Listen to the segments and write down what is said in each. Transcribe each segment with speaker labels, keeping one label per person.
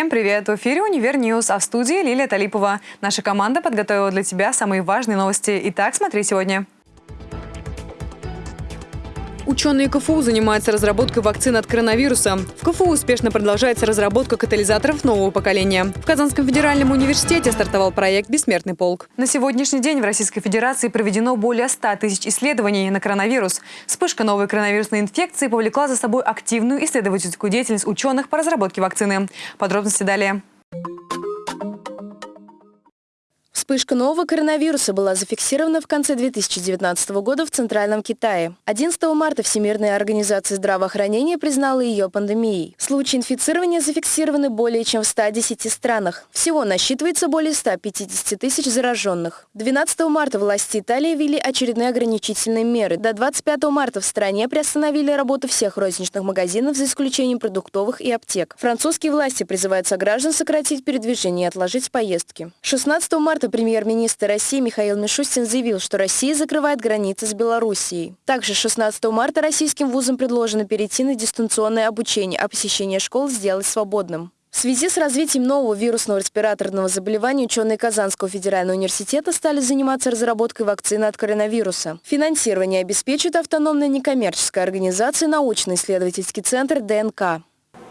Speaker 1: Всем привет! В эфире «Univer News», а в студии Лилия Талипова. Наша команда подготовила для тебя самые важные новости. Итак, смотри сегодня. Ученые КФУ занимаются разработкой вакцин от коронавируса. В КФУ успешно продолжается разработка катализаторов нового поколения. В Казанском федеральном университете стартовал проект «Бессмертный полк». На сегодняшний день в Российской Федерации проведено более 100 тысяч исследований на коронавирус. Вспышка новой коронавирусной инфекции повлекла за собой активную исследовательскую деятельность ученых по разработке вакцины. Подробности далее.
Speaker 2: Вспышка нового коронавируса была зафиксирована в конце 2019 года в Центральном Китае. 11 марта Всемирная организация здравоохранения признала ее пандемией. Случаи инфицирования зафиксированы более чем в 110 странах. Всего насчитывается более 150 тысяч зараженных. 12 марта власти Италии ввели очередные ограничительные меры. До 25 марта в стране приостановили работу всех розничных магазинов за исключением продуктовых и аптек. Французские власти призывают сограждан сократить передвижение и отложить поездки. 16 марта Премьер-министр России Михаил Мишустин заявил, что Россия закрывает границы с Белоруссией. Также 16 марта российским вузам предложено перейти на дистанционное обучение, а посещение школ сделать свободным. В связи с развитием нового вирусного респираторного заболевания ученые Казанского федерального университета стали заниматься разработкой вакцины от коронавируса. Финансирование обеспечит автономная некоммерческая организация научно-исследовательский центр ДНК.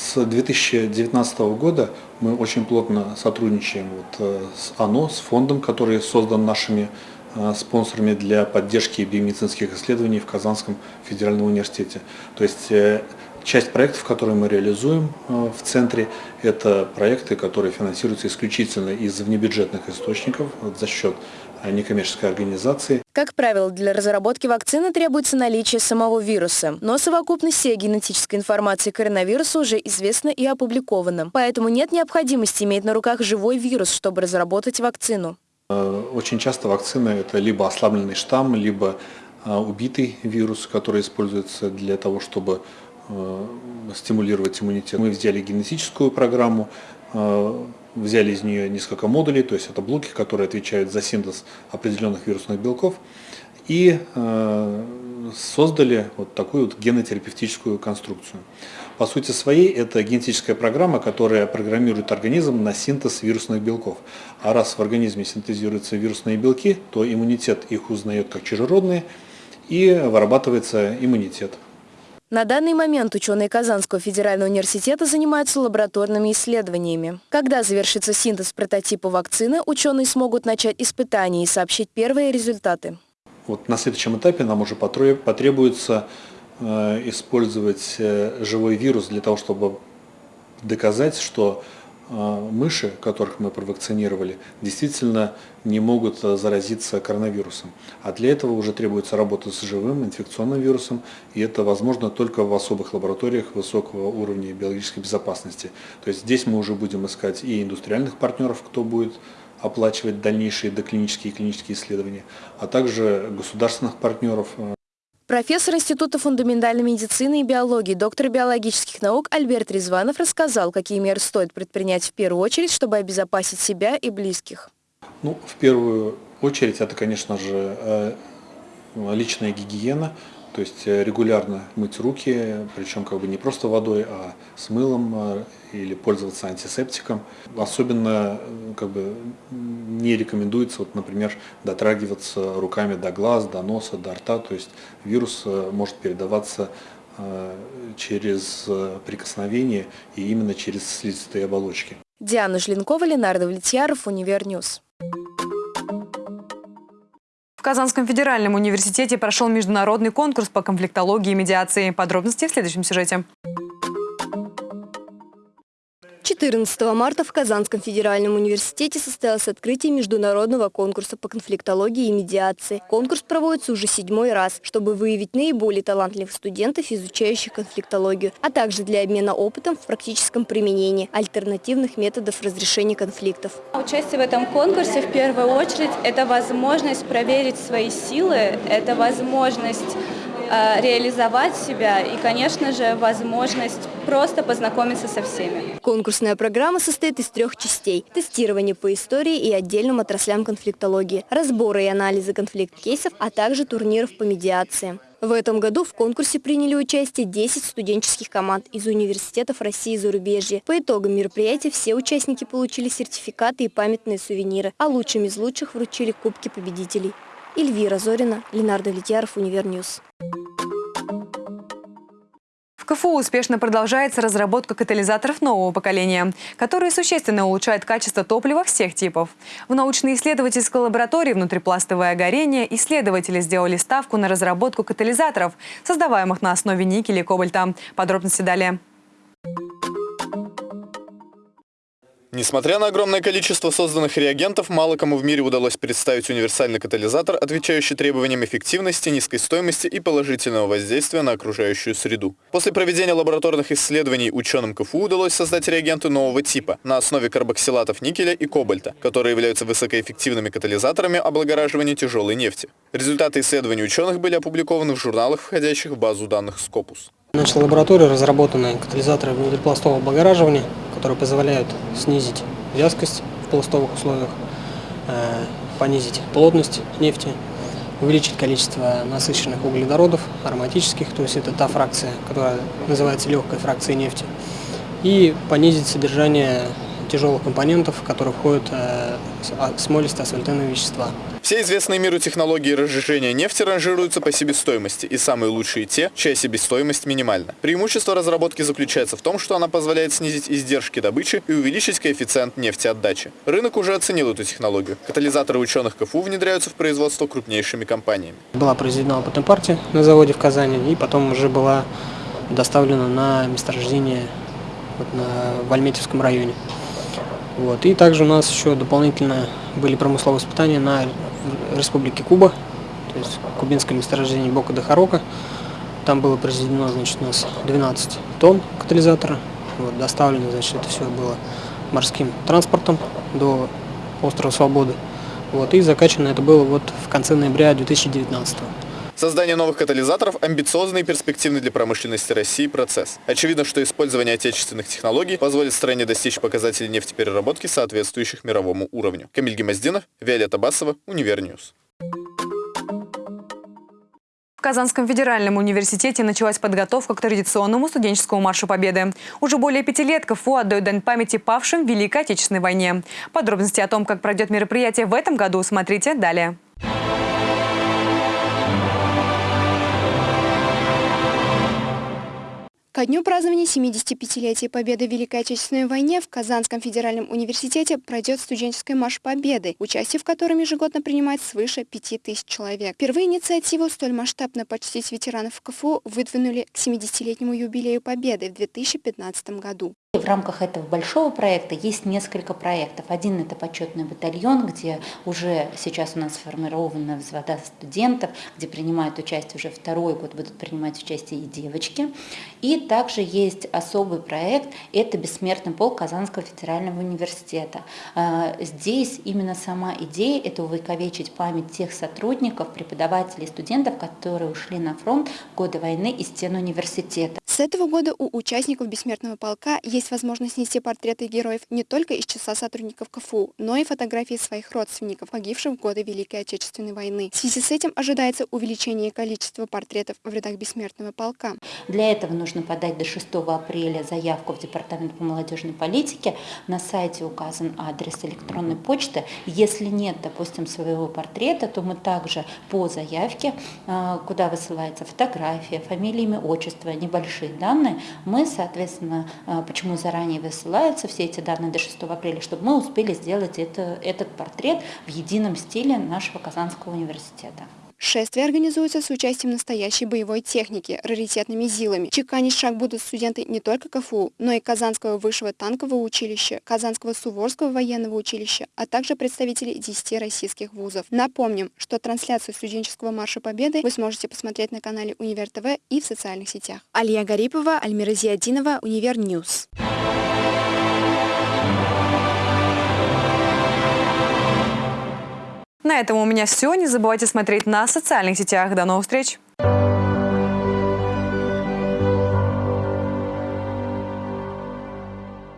Speaker 3: С 2019 года мы очень плотно сотрудничаем вот э, с ОНО, с фондом, который создан нашими э, спонсорами для поддержки биомедицинских исследований в Казанском федеральном университете. То есть э, часть проектов, которые мы реализуем в центре, это проекты, которые финансируются исключительно из внебюджетных источников за счет некоммерческой организации.
Speaker 2: Как правило, для разработки вакцины требуется наличие самого вируса, но совокупность всей генетической информации коронавируса уже известна и опубликована. Поэтому нет необходимости иметь на руках живой вирус, чтобы разработать вакцину.
Speaker 3: Э, очень часто вакцина – это либо ослабленный штамм, либо э, убитый вирус, который используется для того, чтобы э, стимулировать иммунитет. Мы взяли генетическую программу, взяли из нее несколько модулей, то есть это блоки, которые отвечают за синтез определенных вирусных белков, и э, создали вот такую вот генотерапевтическую конструкцию. По сути своей, это генетическая программа, которая программирует организм на синтез вирусных белков. А раз в организме синтезируются вирусные белки, то иммунитет их узнает как чужеродные, и вырабатывается иммунитет.
Speaker 2: На данный момент ученые Казанского федерального университета занимаются лабораторными исследованиями. Когда завершится синтез прототипа вакцины, ученые смогут начать испытания и сообщить первые результаты.
Speaker 3: Вот на следующем этапе нам уже потребуется э, использовать э, живой вирус для того, чтобы доказать, что мыши, которых мы провакцинировали, действительно не могут а, заразиться коронавирусом. А для этого уже требуется работа с живым инфекционным вирусом, и это возможно только в особых лабораториях высокого уровня биологической безопасности. То есть здесь мы уже будем искать и индустриальных партнеров, кто будет оплачивать дальнейшие доклинические и клинические исследования, а также государственных партнеров, а,
Speaker 2: Профессор Института фундаментальной медицины и биологии, доктор биологических наук Альберт Резванов рассказал, какие меры стоит предпринять в первую очередь, чтобы обезопасить себя и близких.
Speaker 3: Ну, в первую очередь это, конечно же, э, личная гигиена, то есть э, регулярно мыть руки, причем как бы не просто водой, а с мылом э, или пользоваться антисептиком. Особенно как бы не рекомендуется, вот, например, дотрагиваться руками до глаз, до носа, до рта. То есть вирус э, может передаваться э, через прикосновение и именно через слизистые оболочки.
Speaker 2: Диана Жленкова, Ленардо Влетьяров, Univer News.
Speaker 1: В Казанском федеральном университете прошел международный конкурс по конфликтологии и медиации. Подробности в следующем сюжете.
Speaker 2: 14 марта в Казанском федеральном университете состоялось открытие международного конкурса по конфликтологии и медиации. Конкурс проводится уже седьмой раз, чтобы выявить наиболее талантливых студентов, изучающих конфликтологию, а также для обмена опытом в практическом применении альтернативных методов разрешения конфликтов.
Speaker 4: Участие в этом конкурсе в первую очередь – это возможность проверить свои силы, это возможность реализовать себя и, конечно же, возможность просто познакомиться со всеми.
Speaker 2: Конкурсная программа состоит из трех частей. Тестирование по истории и отдельным отраслям конфликтологии, разборы и анализы конфликт-кейсов, а также турниров по медиации.
Speaker 5: В этом году в конкурсе приняли участие 10 студенческих команд из университетов России и зарубежья. По итогам мероприятия все участники получили сертификаты и памятные сувениры, а лучшим из лучших вручили кубки победителей. Эльвира Зорина, Ленардо Влетьяров, Univer News.
Speaker 1: КФУ успешно продолжается разработка катализаторов нового поколения, которые существенно улучшают качество топлива всех типов. В научно-исследовательской лаборатории «Внутрипластовое горение» исследователи сделали ставку на разработку катализаторов, создаваемых на основе никеля и кобальта. Подробности далее.
Speaker 6: Несмотря на огромное количество созданных реагентов, мало кому в мире удалось представить универсальный катализатор, отвечающий требованиям эффективности, низкой стоимости и положительного воздействия на окружающую среду. После проведения лабораторных исследований ученым КФУ удалось создать реагенты нового типа на основе карбоксилатов никеля и кобальта, которые являются высокоэффективными катализаторами облагораживания тяжелой нефти. Результаты исследований ученых были опубликованы в журналах, входящих в базу данных Scopus.
Speaker 7: Значит, в лаборатории разработаны катализаторы внутрипластового облагораживания, которые позволяют снизить вязкость в пластовых условиях, э, понизить плотность нефти, увеличить количество насыщенных углеводородов, ароматических, то есть это та фракция, которая называется легкой фракцией нефти, и понизить содержание тяжелых компонентов, которые входят а, смолистые асфальтенные вещества.
Speaker 6: Все известные миру технологии разжижения нефти ранжируются по себестоимости, и самые лучшие те, чья себестоимость минимальна. Преимущество разработки заключается в том, что она позволяет снизить издержки добычи и увеличить коэффициент нефтеотдачи. Рынок уже оценил эту технологию. Катализаторы ученых КФУ внедряются в производство крупнейшими компаниями.
Speaker 7: Была произведена опытная партия на заводе в Казани, и потом уже была доставлена на месторождение вот на, в Альметьевском районе. Вот. И также у нас еще дополнительно были промысловые испытания на Республике Куба, то есть кубинское месторождение Бока де Харока. Там было произведено, значит, у нас 12 тонн катализатора. Вот, доставлено, значит, это все было морским транспортом до острова Свободы. Вот, и закачано это было вот в конце ноября 2019 года.
Speaker 6: Создание новых катализаторов – амбициозный и перспективный для промышленности России процесс. Очевидно, что использование отечественных технологий позволит стране достичь показателей нефтепереработки, соответствующих мировому уровню. Камиль Гемоздинов, Виолетта Басова, Univer News.
Speaker 1: В Казанском федеральном университете началась подготовка к традиционному студенческому маршу Победы. Уже более пяти лет КФУ отдает дань памяти павшим в Великой Отечественной войне. Подробности о том, как пройдет мероприятие в этом году, смотрите далее.
Speaker 8: Ко дню празднования 75-летия Победы в Великой Отечественной войне в Казанском федеральном университете пройдет студенческая марш Победы, участие в котором ежегодно принимает свыше 5000 человек. Впервые инициативу столь масштабно почтить ветеранов КФУ выдвинули к 70-летнему юбилею Победы в 2015 году.
Speaker 9: В рамках этого большого проекта есть несколько проектов. Один – это почетный батальон, где уже сейчас у нас сформированы взвода студентов, где принимают участие уже второй год, будут принимать участие и девочки. И также есть особый проект – это «Бессмертный полк Казанского федерального университета». А, здесь именно сама идея – это увековечить память тех сотрудников, преподавателей, студентов, которые ушли на фронт в годы войны из стен университета.
Speaker 8: С этого года у участников «Бессмертного полка» есть возможность нести портреты героев не только из числа сотрудников КФУ, но и фотографии своих родственников, погибших в годы Великой Отечественной войны. В связи с этим ожидается увеличение количества портретов в рядах «Бессмертного полка».
Speaker 9: Для этого нужно подать до 6 апреля заявку в Департамент по молодежной политике. На сайте указан адрес электронной почты. Если нет, допустим, своего портрета, то мы также по заявке, а, куда высылается фотография, фамилия, имя, отчество, небольшие данные, мы, соответственно, а, почему заранее высылаются все эти данные до 6 апреля, чтобы мы успели сделать это, этот портрет в едином стиле нашего Казанского университета.
Speaker 8: Шествие организуется с участием настоящей боевой техники, раритетными ЗИЛами. Чеканить шаг будут студенты не только КФУ, но и Казанского высшего танкового училища, Казанского Суворского военного училища, а также представители 10 российских вузов. Напомним, что трансляцию студенческого марша Победы вы сможете посмотреть на канале Универ ТВ и в социальных сетях. Алия Гарипова, Альмира Зиадинова, Univer News.
Speaker 1: На этом у меня все. Не забывайте смотреть на социальных сетях. До новых встреч!